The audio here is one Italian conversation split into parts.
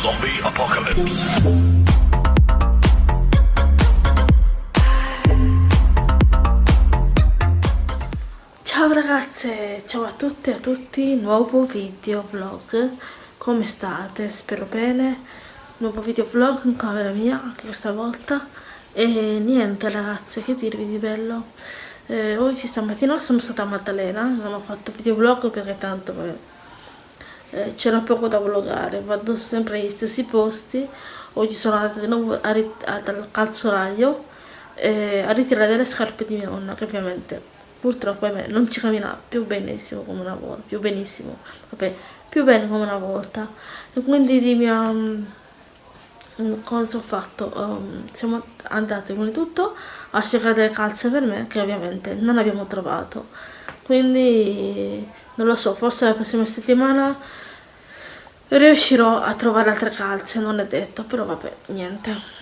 Zombie Apocalypse. Ciao ragazze, ciao a tutte e a tutti, nuovo video vlog, come state? Spero bene, nuovo video vlog in camera mia anche questa volta e niente ragazze, che dirvi di bello eh, oggi stamattina sono stata a Maddalena, non ho fatto video vlog perché tanto eh, c'era poco da vlogare, vado sempre negli stessi posti, oggi sono andata di nuovo al calzolaio eh, a ritirare delle scarpe di mia nonna che ovviamente purtroppo me, non ci cammina più benissimo come una volta, più benissimo, vabbè, più bene come una volta. E quindi di mia cosa ho fatto? Um, siamo andati con tutto a cercare delle calze per me che ovviamente non abbiamo trovato. Quindi non lo so forse la prossima settimana riuscirò a trovare altre calze non è detto però vabbè niente.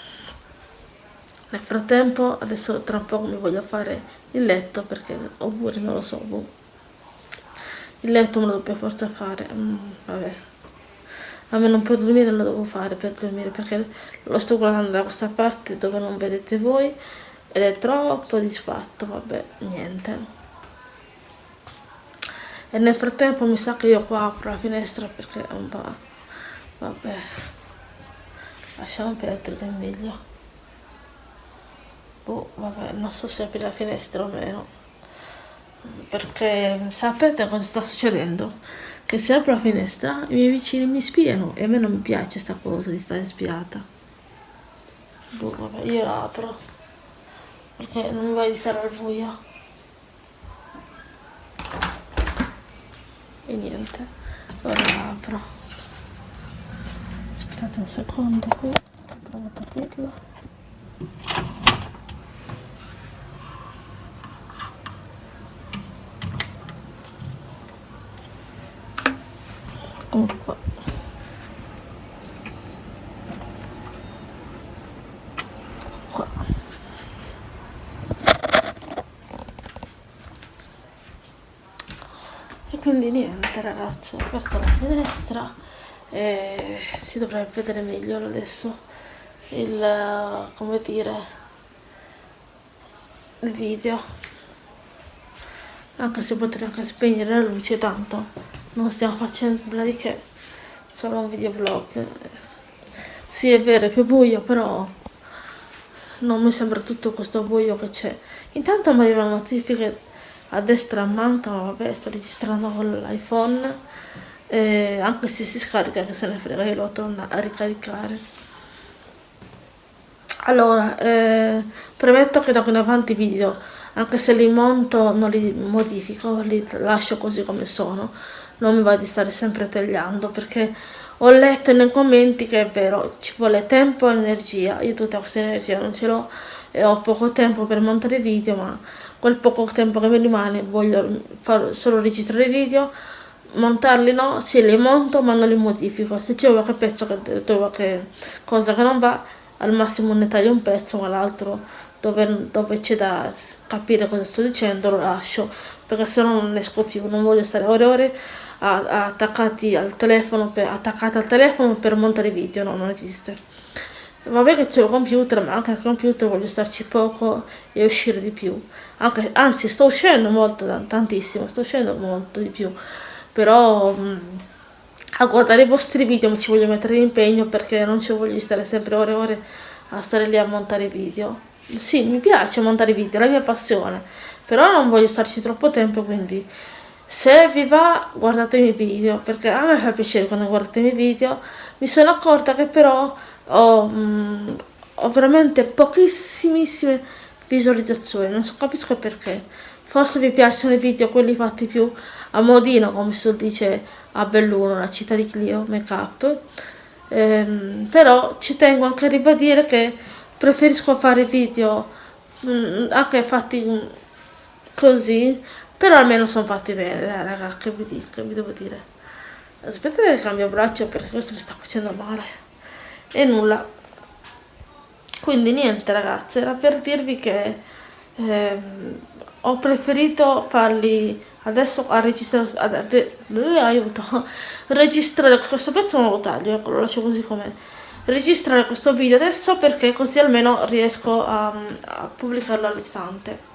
Nel frattempo adesso tra un po' mi voglio fare il letto perché oppure non lo so boh. il letto me lo devo forza fare mm, vabbè. A me non può dormire lo devo fare per dormire perché lo sto guardando da questa parte dove non vedete voi ed è troppo disfatto vabbè niente e nel frattempo mi sa che io qua apro la finestra perché è un po' vabbè lasciamo perdere del meglio. Boh vabbè non so se aprire la finestra o meno. Perché sapete cosa sta succedendo? Che se apro la finestra i miei vicini mi spiano e a me non mi piace questa cosa di stare spiata. Boh, vabbè, io la apro. Perché non mi voglio stare al buio e niente. Ora la apro aspettate un secondo qui. Provo a aprirla qua quindi niente ragazzi ho aperto la finestra e si dovrebbe vedere meglio adesso il come dire il video. Anche se potrei anche spegnere la luce tanto non stiamo facendo nulla di che solo un video vlog sì è vero è più buio però non mi sembra tutto questo buio che c'è. Intanto mi arrivano notifiche a destra manca ma vabbè sto registrando con l'iPhone eh, anche se si scarica che se ne frega io lo torno a ricaricare. Allora eh, premetto che da qui in avanti video anche se li monto non li modifico li lascio così come sono. Non mi va di stare sempre tagliando perché ho letto nei commenti che è vero, ci vuole tempo e energia, io tutta questa energia non ce l'ho e ho poco tempo per montare video, ma quel poco tempo che mi rimane voglio far solo registrare video, montarli no, sì li monto ma non li modifico, se c'è qualche pezzo che qualche cosa che non va, al massimo ne taglio un pezzo ma l'altro dove, dove c'è da capire cosa sto dicendo lo lascio, perché se no non esco più, non voglio stare ore e ore attaccati al telefono per, attaccati al telefono per montare video, no, non esiste. Vabbè che c'è il computer, ma anche al computer voglio starci poco e uscire di più. Anche, anzi, sto uscendo molto, tantissimo, sto uscendo molto di più. Però mh, mm, a guardare i vostri video mi ci voglio mettere impegno perché non ci voglio stare sempre ore e ore a stare lì a montare video. Sì, mi piace montare video, è la mia passione, però non voglio starci troppo tempo, quindi se vi va guardate i miei video perché a me fa piacere quando guardate i miei video. Mi sono accorta che però ho, mh, mm, ho veramente pochissimissime visualizzazioni non so capisco perché. Forse vi piacciono i video quelli fatti più a modino come si dice a Belluno la città di Clio make up. Ehm, però ci tengo anche a ribadire che preferisco fare video mh, mm, anche fatti così però almeno sono fatti bene, dai raga, che vi dico, che vi devo dire. Aspettate che cambio braccio perché questo mi sta facendo male. E nulla. Quindi niente ragazzi, era per dirvi che eh, ho preferito farli adesso a registrare aiuto registrare questo pezzo non lo taglio ecco lo lascio così com'è registrare questo video adesso perché così almeno riesco a, a pubblicarlo all'istante.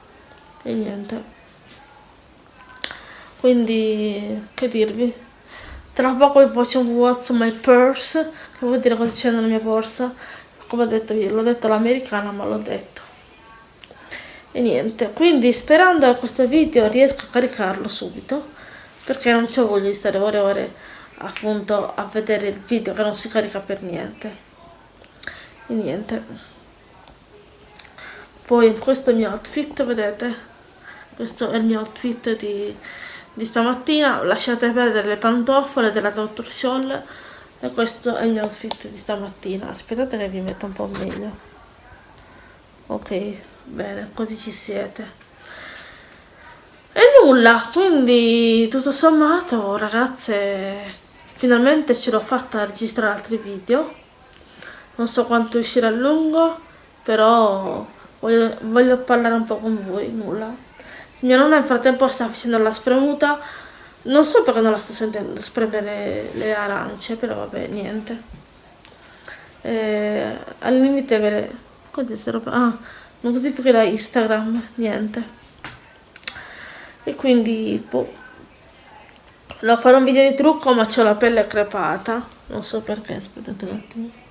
E niente. Quindi che dirvi? Tra poco vi faccio un what's my purse che vuol dire cosa c'è nella mia borsa. Come ho detto io l'ho detto l'americana ma l'ho detto. E niente. Quindi sperando che questo video riesca a caricarlo subito perché non c'ho voglia di stare ore e ore appunto a vedere il video che non si carica per niente e niente. Poi questo è il mio outfit vedete? Questo è il mio outfit di, di stamattina. Lasciate perdere le pantofole della Dr. Scholl. E questo è il mio outfit di stamattina. Aspettate che vi metto un po' meglio. Ok bene così ci siete. E nulla quindi tutto sommato ragazze finalmente ce l'ho fatta registrare altri video non so quanto uscirà a lungo però voglio, voglio parlare un po' con voi nulla. Mia nonna nel frattempo sta facendo la spremuta. Non so perché non la sto sentendo spremere le arance però vabbè niente. Eh, al limite ve le cos'è roba? Ah notifiche da Instagram, niente. E quindi, boh, lo farò un video di trucco ma ho la pelle crepata, non so perché, aspettate un attimo.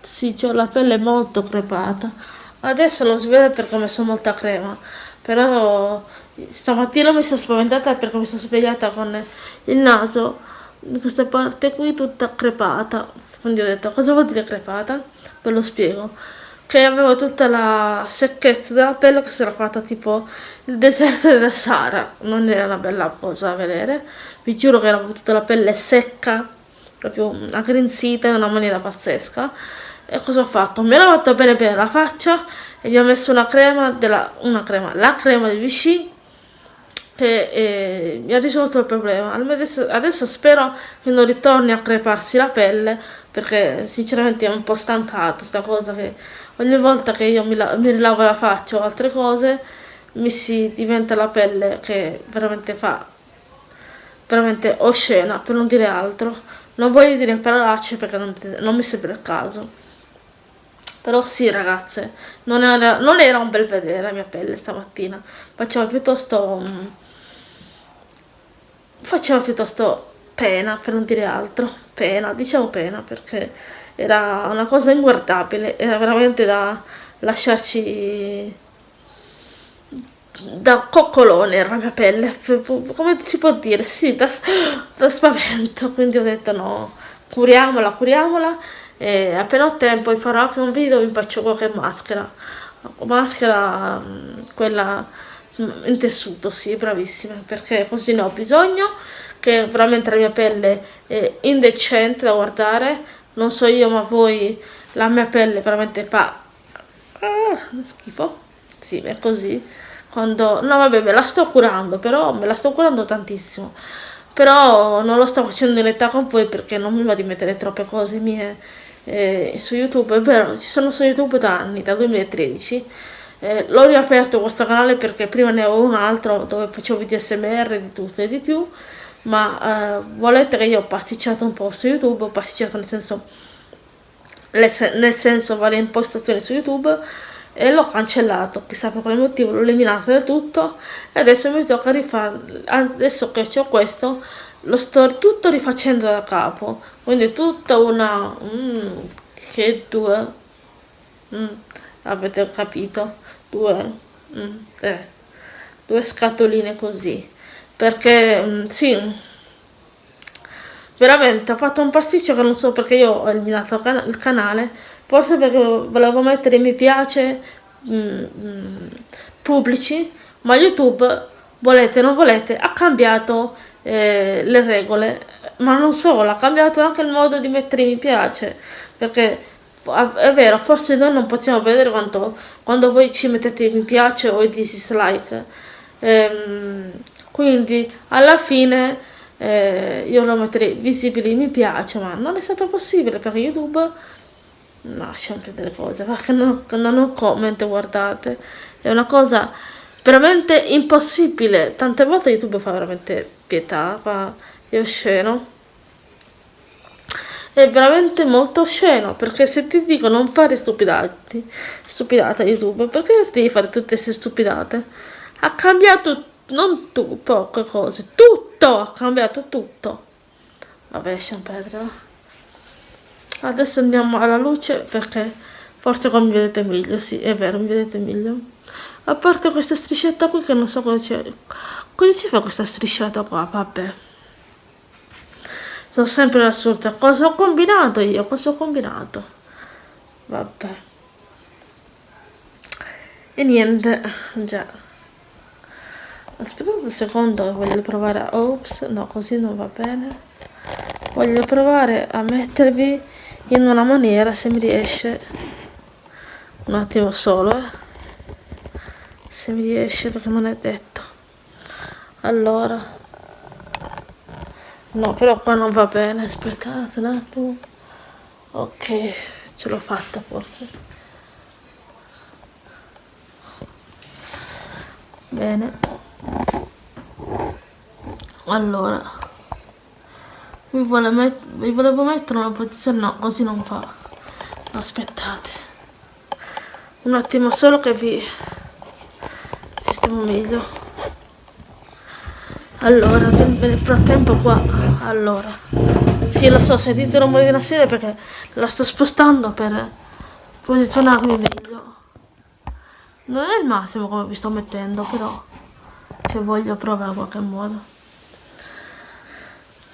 Sì, ho la pelle molto crepata. Adesso non si vede perché ho messo molta crema, però stamattina mi sono spaventata perché mi sono svegliata con il naso in questa parte qui tutta crepata. Quindi ho detto, cosa vuol dire crepata? Ve lo spiego che avevo tutta la secchezza della pelle che si era fatta tipo il deserto della Sahara non era una bella cosa da vedere vi giuro che avevo tutta la pelle secca proprio aggrinzita in una maniera pazzesca e cosa ho fatto? mi ho lavato bene bene la faccia e vi ho messo una crema della, una crema, la crema di Vichy che eh, mi ha risolto il problema. Adesso, adesso spero che non ritorni a creparsi la pelle perché sinceramente è un po' stancato sta cosa che ogni volta che io mi, la mi rilavo la faccia o altre cose mi si diventa la pelle che veramente fa veramente oscena per non dire altro. Non voglio dire parolacce perché non, non mi sembra il caso però sì ragazze non era, non era, un bel vedere la mia pelle stamattina. Faceva piuttosto faceva piuttosto pena per non dire altro. Pena diciamo pena perché era una cosa inguardabile, era veramente da lasciarci da coccolone la mia pelle, come si può dire? Sì, da, da spavento, quindi ho detto no, curiamola, curiamola e appena ho tempo farò anche un video vi faccio qualche maschera, maschera mm, quella mm, in tessuto, sì, bravissima, perché così ne ho bisogno, che veramente la mia pelle è indecente da guardare, non so io ma voi la mia pelle veramente fa ah, schifo. Sì è così. Quando no vabbè me la sto curando però me la sto curando tantissimo. Però non lo sto facendo in realtà con voi perché non mi va di mettere troppe cose mie eh, su youtube è vero ci sono su youtube da anni dal 2013 eh, l'ho riaperto questo canale perché prima ne avevo un altro dove facevo video smr di tutto e di più ma eh, volete che io ho pasticciato un po' su youtube ho pasticciato nel senso nel senso varie impostazioni su youtube e l'ho cancellato chissà per quale motivo l'ho eliminato del tutto e adesso mi tocca rifare adesso che ho questo lo sto tutto rifacendo da capo. Quindi tutta una mm, che due mm, avete capito? Due mm, eh, due scatoline così. Perché mm, sì veramente ho fatto un pasticcio che non so perché io ho eliminato il canale. Forse perché volevo mettere mi piace mm, mm, pubblici ma youtube volete o non volete ha cambiato eh, le regole ma non solo ha cambiato anche il modo di mettere mi piace perché è vero forse noi non possiamo vedere quanto quando voi ci mettete mi piace o i dislike ehm, quindi alla fine eh, io lo metterei visibili mi piace ma non è stato possibile per youtube lascio anche delle cose che non, non ho comment guardate è una cosa veramente impossibile. Tante volte youtube fa veramente pietà fa è osceno. È veramente molto osceno perché se ti dico non fare stupidati stupidate youtube perché devi fare tutte queste stupidate? Ha cambiato non tu poche cose tutto ha cambiato tutto. Vabbè Pedro adesso andiamo alla luce perché forse qua mi vedete meglio sì è vero mi vedete meglio a parte questa striscietta qui che non so cosa c'è. Cosa ci fa questa strisciata qua vabbè. Sono sempre assurda. Cosa ho combinato io? Cosa ho combinato? Vabbè. E niente già. Aspettate un secondo voglio provare a ops no così non va bene. Voglio provare a mettervi in una maniera se mi riesce un attimo solo eh. Se mi riesce perché non è detto. Allora. No però qua non va bene. Aspettate un attimo. Ok ce l'ho fatta forse. Bene. Allora. Mi, vuole met mi volevo mettere una posizione no così non fa. Aspettate. Un attimo solo che vi sistemo meglio. Allora nel frattempo qua allora. Sì lo so sentite il rumore della sedia perché la sto spostando per posizionarmi meglio. Non è il massimo come vi sto mettendo però se voglio provare in qualche modo.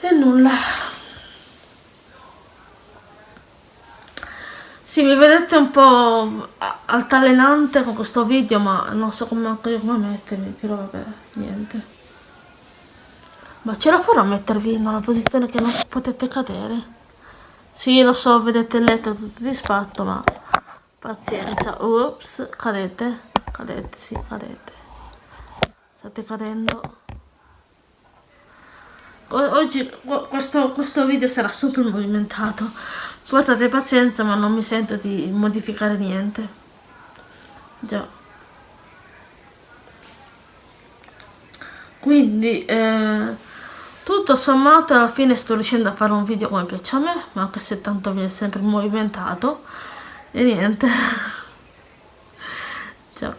E nulla sì mi vedete un po' altalenante con questo video ma non so come, anche come mettermi però vabbè niente. Ma ce la farò a mettervi in una posizione che non potete cadere? Sì lo so vedete il letto tutto disfatto ma pazienza. Ups cadete cadete sì cadete. State cadendo. Oggi questo, questo video sarà super movimentato portate pazienza ma non mi sento di modificare niente. Già. Quindi eh, tutto sommato alla fine sto riuscendo a fare un video come piace a me ma anche se tanto viene sempre movimentato. E niente. Già.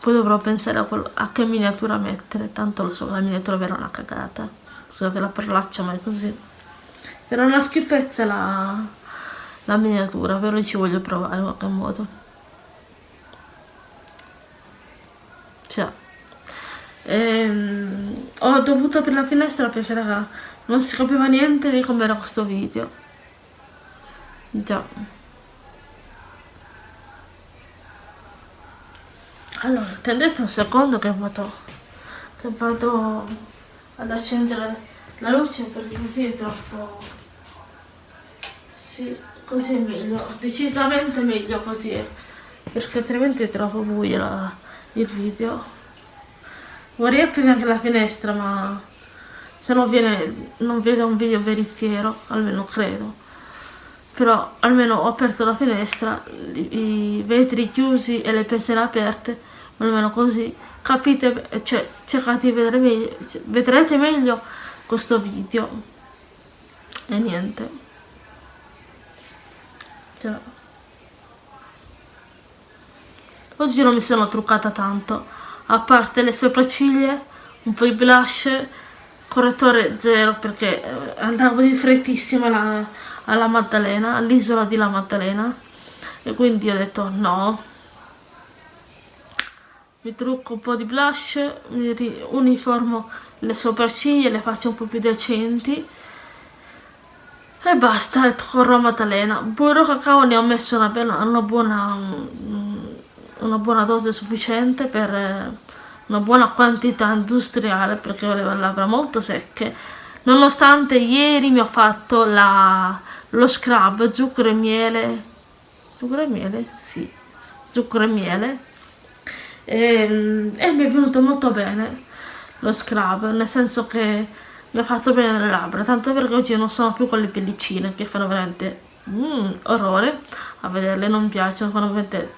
Poi dovrò pensare a, quello, a che miniatura mettere tanto lo so la miniatura verrà una cagata. Scusate la parolaccia ma è così. Era una schifezza la, la miniatura però ci voglio provare in qualche modo. Cioè ehm, ho dovuto aprire la finestra perché raga, non si capiva niente di come era questo video. Già. Allora attendete un secondo che vado che vado ad accendere la luce perché così è troppo sì così è meglio decisamente meglio così perché altrimenti è troppo buio la, il video. Vorrei aprire anche la finestra ma se no viene non vedo un video veritiero almeno credo. Però almeno ho aperto la finestra i, i vetri chiusi e le penselle aperte almeno così capite cioè cercate di vedere meglio vedrete meglio questo video. E niente cioè. oggi non mi sono truccata tanto. A parte le sopracciglia un po' di blush correttore zero perché eh, andavo di frettissima alla, alla Maddalena all'isola di La Maddalena. E quindi ho detto no. Mi trucco un po' di blush uniformo le sopracciglia le faccio un po' più decenti e basta e corro a Maddalena burro cacao ne ho messo una, bella, una, buona una buona dose sufficiente per una buona quantità industriale perché ho le labbra molto secche. Nonostante ieri mi ho fatto la, lo scrub zucchero e miele. Zucchero e miele? sì zucchero e miele. E, e mi è venuto molto bene lo scrub, nel senso che mi ha fatto bene le labbra, tanto perché oggi non sono più quelle pellicine che fanno veramente mm, orrore a vederle, non piacciono, fanno veramente,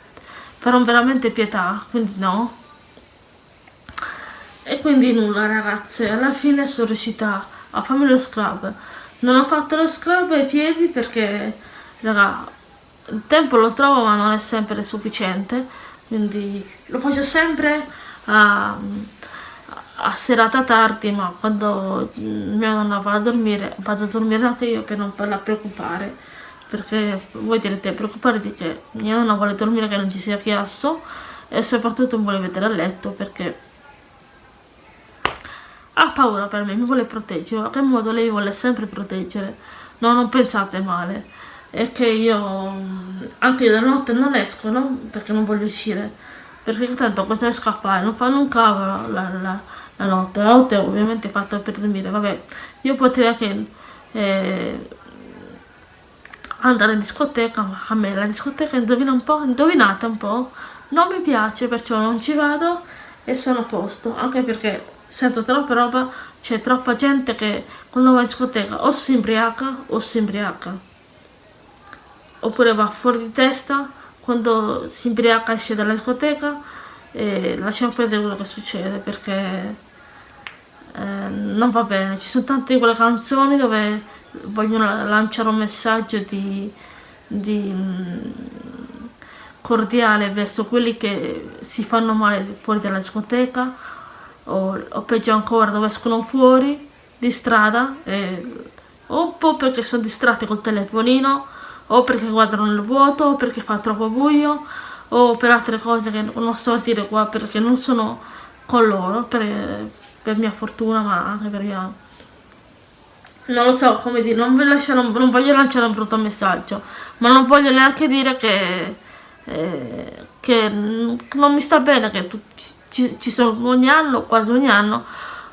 fanno veramente pietà, quindi no. E quindi nulla ragazze, alla fine sono riuscita a farmi lo scrub. Non ho fatto lo scrub ai piedi perché, raga, il tempo lo trovo ma non è sempre sufficiente, quindi lo faccio sempre a a serata tardi ma quando mia nonna va a dormire vado a dormire anche io per non farla preoccupare perché voi direte preoccupare di che mia nonna vuole dormire che non ci sia chiasso e soprattutto mi vuole vedere a letto perché ha paura per me, mi vuole proteggere, a che modo lei vuole sempre proteggere, no non pensate male, è che io anche io la notte non esco, no? Perché non voglio uscire, perché tanto cosa esco a fare, non fanno un cavolo la, la, la notte, la notte è ovviamente fatta per dormire, vabbè, io potrei anche eh, andare in discoteca, ma a me la discoteca indovina un po', indovinate un po', non mi piace, perciò non ci vado e sono a posto, anche perché sento troppa roba, c'è troppa gente che quando va in discoteca o si imbriaca o si imbriaca, oppure va fuori di testa, quando si imbriaca esce dalla discoteca e lasciamo perdere quello che succede perché eh, non va bene, ci sono tante di quelle canzoni dove vogliono lanciare un messaggio di, di mm, cordiale verso quelli che si fanno male fuori dalla discoteca o, o peggio ancora dove escono fuori di strada e, o un po' perché sono distratti col telefonino o perché guardano nel vuoto o perché fa troppo buio o per altre cose che non sto a dire qua perché non sono con loro per, per mia fortuna ma anche per mia non lo so come dire non, lasciare, non voglio lanciare un brutto messaggio ma non voglio neanche dire che eh, che non mi sta bene che tutti ci, ci sono ogni anno, quasi ogni anno,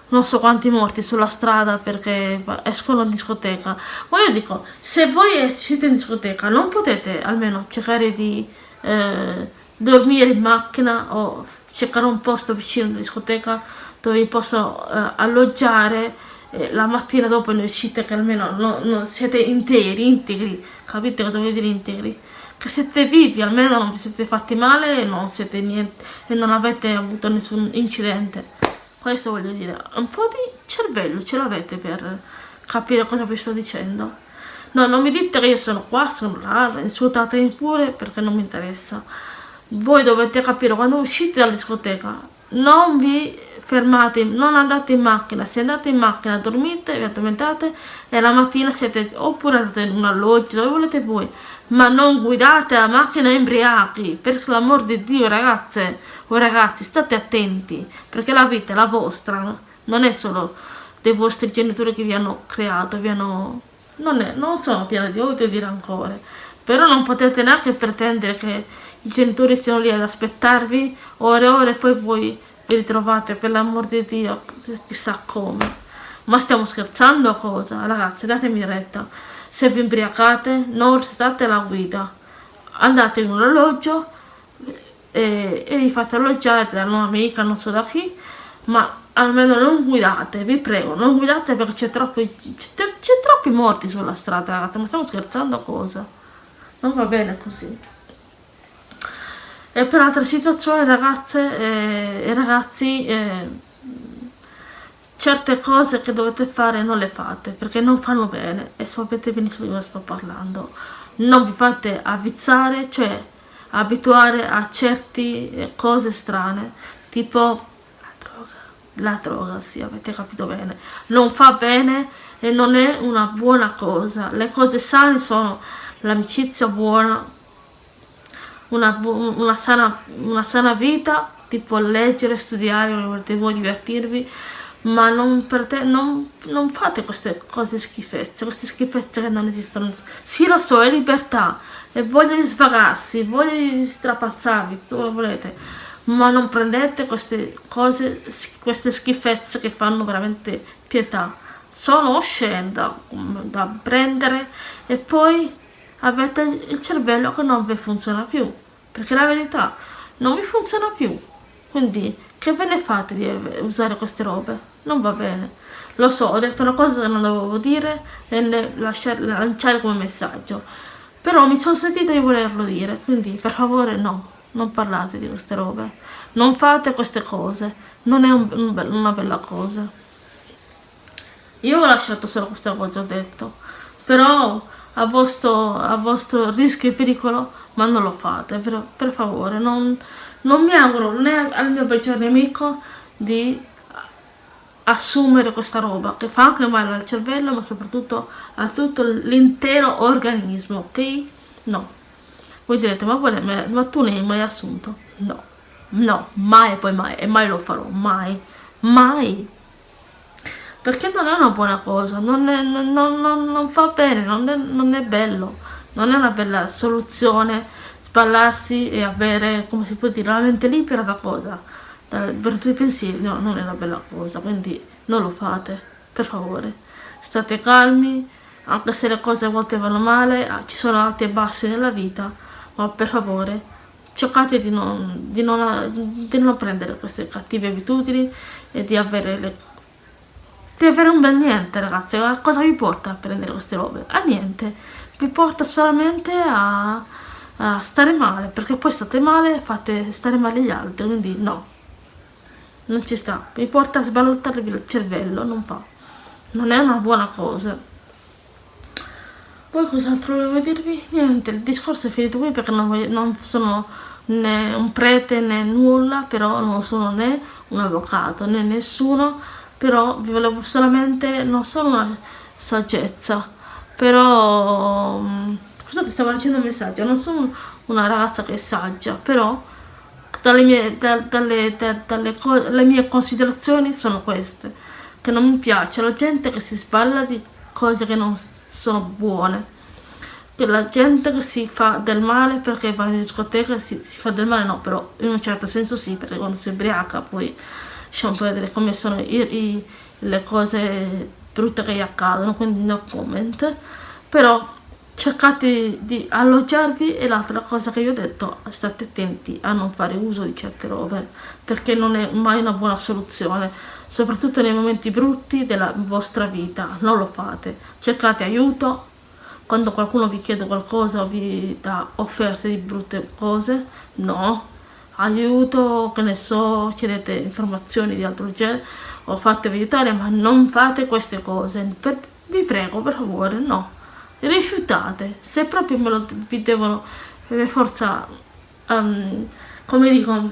non so quanti morti sulla strada perché escono in discoteca. Ma io dico, se voi siete in discoteca non potete almeno cercare di eh, dormire in macchina o cercare un posto vicino alla discoteca dove vi posso eh, alloggiare eh, la mattina dopo ne uscite che almeno non, non siete interi, integri, capite cosa vuol dire integri? che siete vivi, almeno non vi siete fatti male e non, niente, e non avete avuto nessun incidente. Questo voglio dire, un po' di cervello ce l'avete per capire cosa vi sto dicendo. No, non mi dite che io sono qua, sono là, insultatemi pure perché non mi interessa. Voi dovete capire quando uscite dalla discoteca, non vi fermate, non andate in macchina, se andate in macchina dormite, vi addormentate e la mattina siete oppure andate in un alloggio, dove volete voi, ma non guidate la macchina imbriachi, per l'amor di Dio ragazze o ragazzi state attenti, perché la vita è la vostra, non è solo dei vostri genitori che vi hanno creato, vi hanno... non, è, non sono pieni di odio e di rancore, però non potete neanche pretendere che i genitori stiano lì ad aspettarvi ore e ore e poi voi vi ritrovate per l'amor di Dio chissà come. Ma stiamo scherzando o cosa? Ragazzi, datemi retta. Se vi imbriacate non state alla guida. Andate in un alloggio e, e vi fate alloggiare da un'amica non so da chi ma almeno non guidate vi prego non guidate perché c'è troppi troppi morti sulla strada ragazzi. Ma stiamo scherzando cosa? Non va bene così e per altre situazioni ragazze eh, e ragazzi eh, certe cose che dovete fare non le fate perché non fanno bene. E sapete benissimo di cosa sto parlando. Non vi fate avvizzare cioè abituare a certe eh, cose strane tipo la droga. La droga sì avete capito bene. Non fa bene e non è una buona cosa. Le cose sane sono l'amicizia buona una, una, sana, una sana vita tipo leggere, studiare, voi divertirvi ma non, non, non, fate queste cose schifezze, queste schifezze che non esistono. Sì, lo so, è libertà, e voglia di svagarsi, voglia di strapazzarvi, tutto lo volete, ma non prendete queste cose, queste schifezze che fanno veramente pietà. Sono oscene da prendere e poi avete il cervello che non vi funziona più, perché la verità non vi funziona più. Quindi che ve ne fate di usare queste robe? Non va bene. lo so ho detto una cosa che non dovevo dire e lanciare come messaggio però mi sono sentita di volerlo dire quindi per favore no non parlate di queste robe non fate queste cose non è un, un, una bella cosa io ho lasciato solo questa cosa ho detto però a vostro, a vostro rischio e pericolo ma non lo fate per, per favore. Non, non mi auguro né al mio peggior nemico di assumere questa roba che fa anche male al cervello ma soprattutto a tutto l'intero organismo ok? No. Voi direte ma, ma, ma tu ne hai mai assunto? No. No mai poi mai e mai lo farò mai. Mai perché non è una buona cosa non, è, non, non, non fa bene non è, non è bello non è una bella soluzione sballarsi e avere come si può dire la mente libera da cosa? Per tutti i pensieri no, non è una bella cosa quindi non lo fate per favore. State calmi anche se le cose a volte vanno male ah, ci sono alti e bassi nella vita ma per favore cercate di non, di non, di non prendere queste cattive abitudini e di avere, le, di avere un bel niente ragazzi. A cosa vi porta a prendere queste robe? a niente. Vi porta solamente a, a stare male perché poi state male e fate stare male gli altri quindi no. Non ci sta. Mi porta a sbalottarvi il cervello non fa. Non è una buona cosa. Poi cos'altro volevo dirvi? niente il discorso è finito qui perché non, voglio, non sono né un prete né nulla però non sono né un avvocato né nessuno però vi volevo solamente non solo una saggezza però mm, scusate stavo leggendo un messaggio non sono una ragazza che è saggia però dalle mie, da, dalle, da, dalle le mie considerazioni sono queste, che non mi piace la gente che si sballa di cose che non sono buone, che la gente che si fa del male perché va in discoteca si, si fa del male, no, però in un certo senso sì, perché quando si ubriaca poi lasciamo vedere come sono i, i, le cose brutte che gli accadono, quindi no comment, però cercate di alloggiarvi e l'altra cosa che vi ho detto state attenti a non fare uso di certe robe perché non è mai una buona soluzione soprattutto nei momenti brutti della vostra vita non lo fate. Cercate aiuto quando qualcuno vi chiede qualcosa o vi dà offerte di brutte cose no aiuto che ne so chiedete informazioni di altro genere o fatevi aiutare ma non fate queste cose. Per, vi prego per favore no. Rifiutate. Se proprio me lo vi devono per forza um, come dico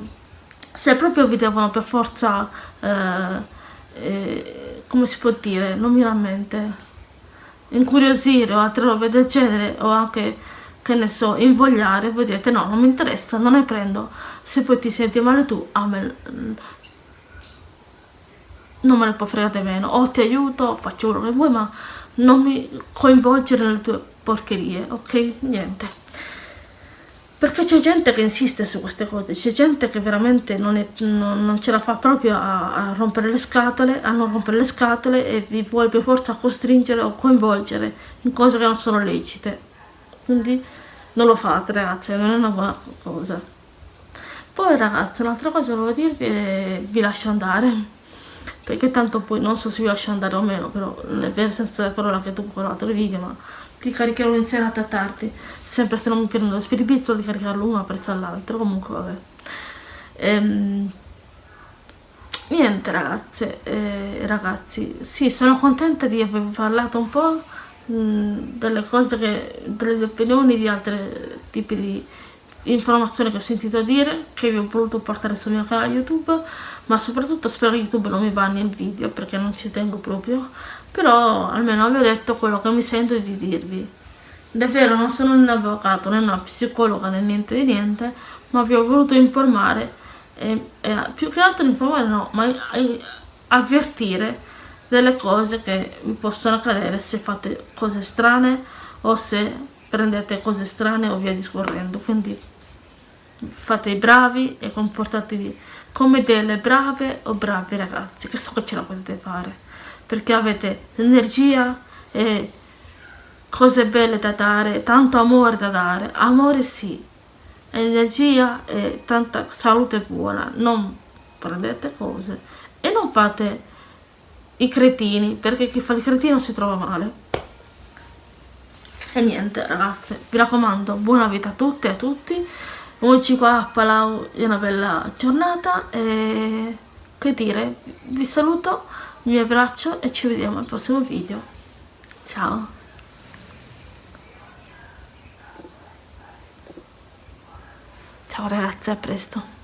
se proprio vi devono per forza uh, eh, come si può dire non mi mente incuriosire o altre robe del genere o anche che ne so invogliare voi direte no non mi interessa non ne prendo se poi ti senti male tu a me non me ne può fregare meno o ti aiuto faccio quello che vuoi ma non mi coinvolgere nelle tue porcherie, ok? Niente. Perché c'è gente che insiste su queste cose, c'è gente che veramente non, è, non, non ce la fa proprio a, a, rompere le scatole, a non rompere le scatole e vi vuole per forza costringere o coinvolgere in cose che non sono lecite. Quindi non lo fate ragazzi, non è una buona cosa. Poi ragazzi, un'altra cosa volevo dirvi è vi lascio andare perché tanto poi non so se vi lascio andare o meno però nel senso della parola che tu con l'altro video ma ti caricherò in serata tardi sempre se non mi prendo lo spiribizzo di caricarlo uno appresso all'altro comunque vabbè ehm, niente ragazze eh, ragazzi sì sono contenta di aver parlato un po' delle cose che delle opinioni di altri tipi di informazioni che ho sentito dire che vi ho voluto portare sul mio canale youtube ma soprattutto spero che youtube non mi banni il video perché non ci tengo proprio però almeno vi ho detto quello che mi sento di dirvi. Davvero non sono un avvocato né una psicologa né niente di niente ma vi ho voluto informare e, e più che altro informare no ma avvertire delle cose che vi possono accadere se fate cose strane o se prendete cose strane o via discorrendo. Quindi fate i bravi e comportatevi come delle brave o bravi ragazzi che so che ce la potete fare perché avete energia e cose belle da dare tanto amore da dare. Amore sì energia e tanta salute buona. Non prendete cose e non fate i cretini, perché chi fa il cretino si trova male. E niente ragazze, vi raccomando, buona vita a tutte e a tutti. Oggi qua a Palau è una bella giornata e che dire, vi saluto, vi abbraccio e ci vediamo al prossimo video. Ciao! Ciao ragazzi, a presto!